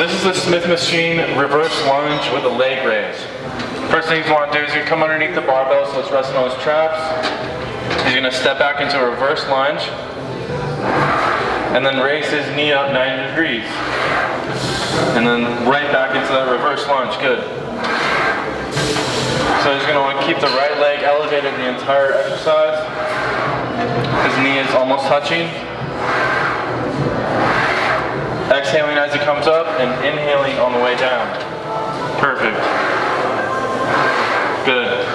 This is the Smith machine reverse lunge with a leg raise. First thing you want to do is you come underneath the barbell so it's resting on his traps. He's going to step back into a reverse lunge and then raise his knee up 90 degrees. And then right back into that reverse lunge. Good. So he's going to want to keep the right leg elevated the entire exercise. His knee is almost touching up and inhaling on the way down. Perfect. Good.